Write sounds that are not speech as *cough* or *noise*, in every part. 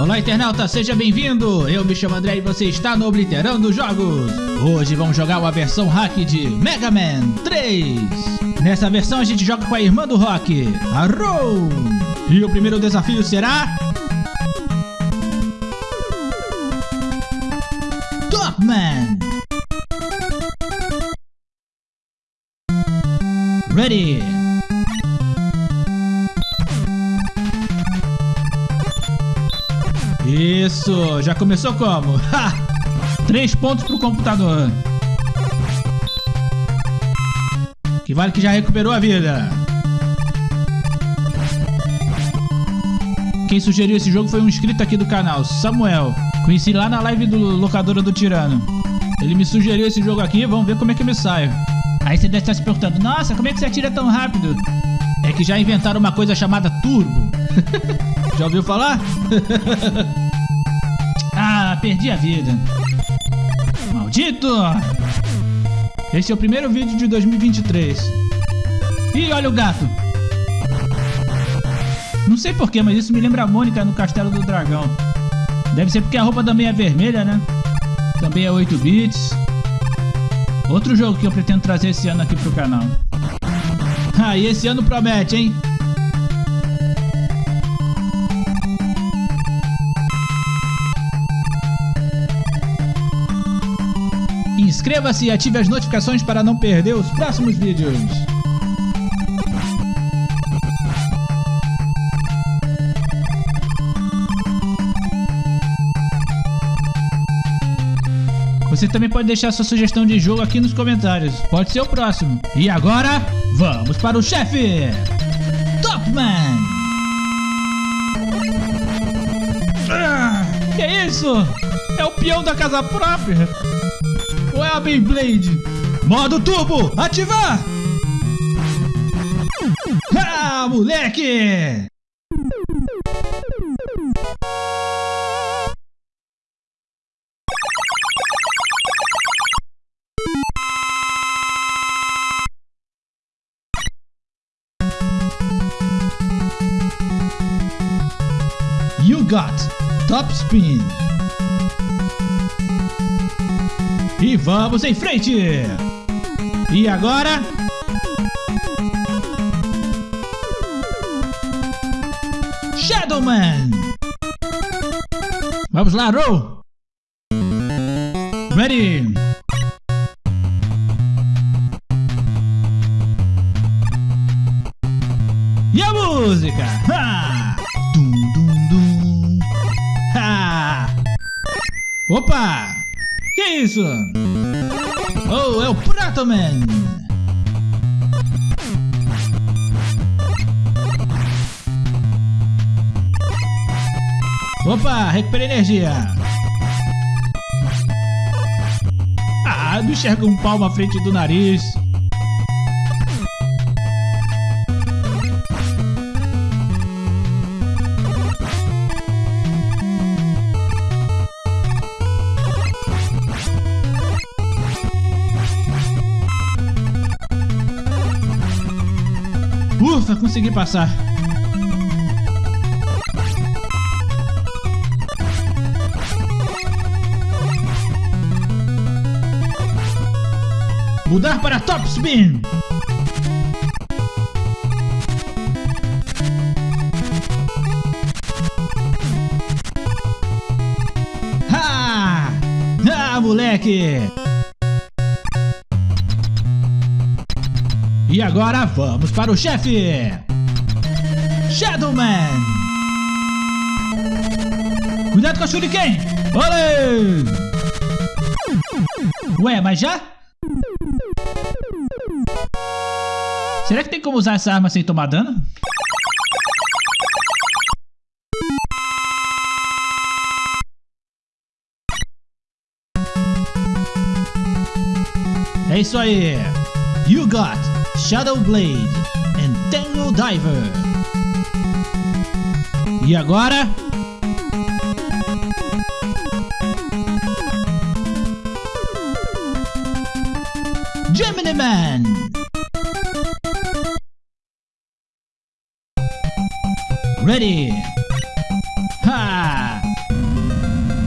Olá, internauta, seja bem-vindo! Eu me chamo André e você está no Obliterando Jogos. Hoje vamos jogar uma versão hack de Mega Man 3. Nessa versão a gente joga com a irmã do Rock, a. E o primeiro desafio será... Topman! Ready! Isso, já começou como? *laughs* Ha! Três pontos pro computador. Que vale que já recuperou a vida. Quem sugeriu esse jogo foi um inscrito aqui do canal, Samuel. Conheci lá na live do Locadora do Tirano. Ele me sugeriu esse jogo aqui, vamos ver como é que me sai. Aí você deve estar se perguntando, nossa, como é que você atira tão rápido? É que já inventaram uma coisa chamada turbo. *laughs* já ouviu falar? *laughs* perdi a vida. Maldito! Esse é o primeiro vídeo de 2023. Ih, olha o gato! Não sei porquê, mas isso me lembra a Mônica no Castelo do Dragão. Deve ser porque a roupa também é vermelha, né? Também é 8 bits. Outro jogo que eu pretendo trazer esse ano aqui pro canal. Ah, e esse ano promete, hein? Inscreva-se e ative as notificações para não perder os próximos vídeos. Você também pode deixar sua sugestão de jogo aqui nos comentários. Pode ser o próximo. E agora, vamos para o chefe! Topman! Ah, que isso? É o peão da casa própria? Ou é a Beyblade? Modo turbo, ativar! Ah, moleque! You got Top Spin. E vamos em frente! E agora? Shadowman! Vamos lá, Row! Ready! E a música? Ha! Dum, dum, dum. Ha! Opa! Isso? Oh, é o Pratoman! Opa, recuperei energia! Ah, não enxerga um palmo à frente do nariz. Ufa, consegui passar. Mudar para Top Spin. Ha! Ah, moleque! E agora vamos para o chefe! Shadowman! Cuidado com a Shuriken! Olê! Ué, mas já? Será que tem como usar essa arma sem tomar dano? É isso aí! You got Shadow Blade and Tangle Diver. E agora? Gemini Man. Ready. Ha!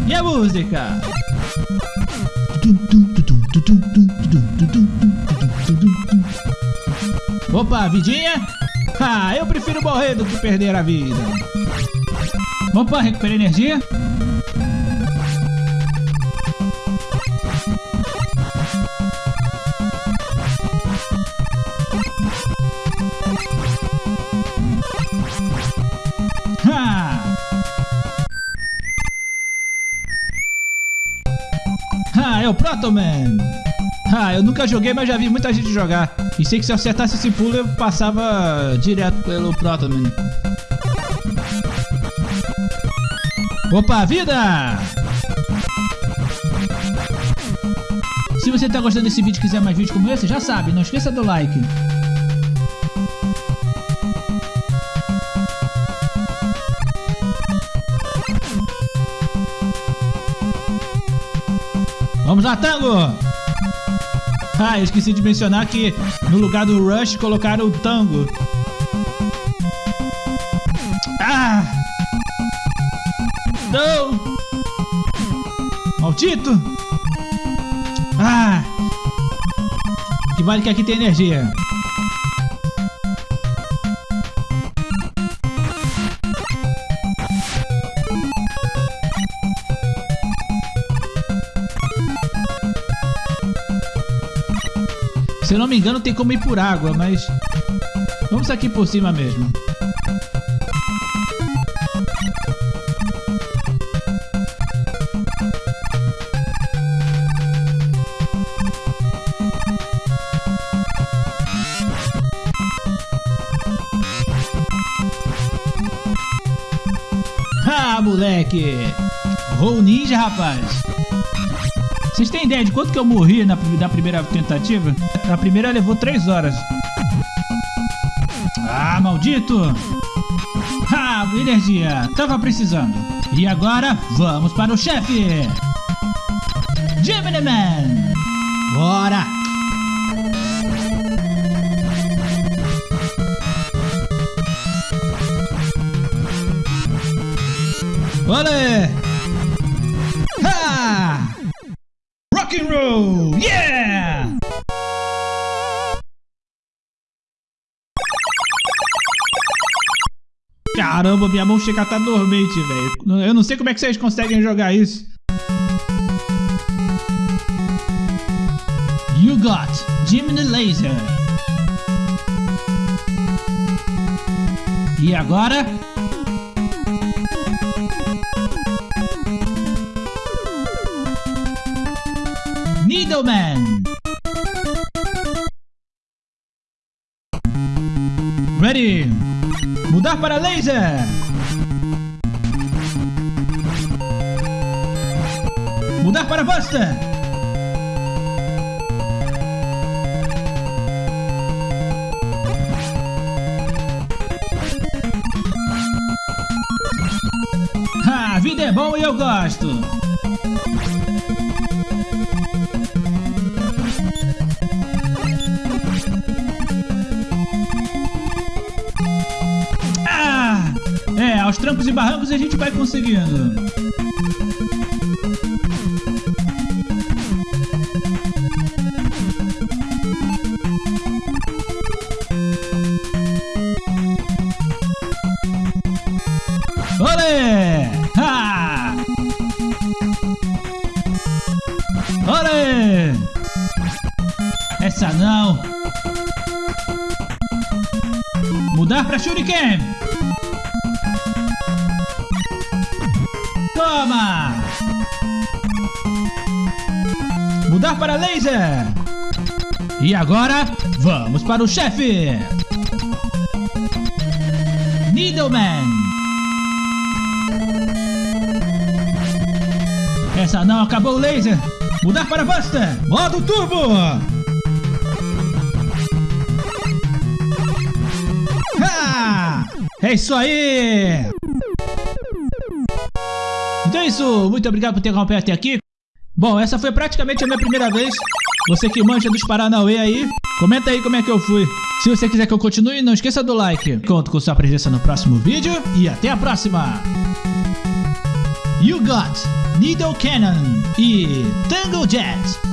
E a música? Opa, vidinha? Ah, eu prefiro morrer do que perder a vida. Opa, recuperei energia. Ha! Ah, é o Protoman! Ah, eu nunca joguei, mas já vi muita gente jogar. E sei que se eu acertasse esse pulo, eu passava direto pelo Protoman. Opa, vida! Se você tá gostando desse vídeo e quiser mais vídeos como esse, já sabe, não esqueça do like. Vamos lá, Tango! Ah, eu esqueci de mencionar que no lugar do Rush colocaram o Tango. Ah! Não! Maldito! Ah! Que vale que aqui tem energia. Engano, tem como ir por água, mas... Vamos aqui por cima mesmo. Ah, moleque! Roll ninja, rapaz! Vocês têm ideia de quanto que eu morri na, na primeira tentativa? Na primeira levou 3 horas. Ah, maldito! Ah, energia! Tava precisando. E agora, vamos para o chefe! Gemini Man! Bora! Olé! And roll! Yeah! Caramba, minha mão chega a estar dormente, velho. Eu não sei como é que vocês conseguem jogar isso. You got Gemini Laser. E agora? Needleman. Ready. Mudar para laser. Mudar para Buster. Ah, a vida é bom e eu gosto. Trancos e barrancos a gente vai conseguindo. Olé! Ha! Olé! Essa não! Mudar para Shuriken! Toma! Mudar para laser! E agora, vamos para o chefe! Needleman! Essa não acabou o laser! Mudar para Buster! Modo turbo! Ha! É isso aí! Então é isso, muito obrigado por ter acompanhado até aqui. Bom, essa foi praticamente a minha primeira vez. Você que manja dos Paranauê aí, comenta aí como é que eu fui. Se você quiser que eu continue, não esqueça do like. Conto com sua presença no próximo vídeo e até a próxima! You Got, Needle Cannon e Tangle Jet.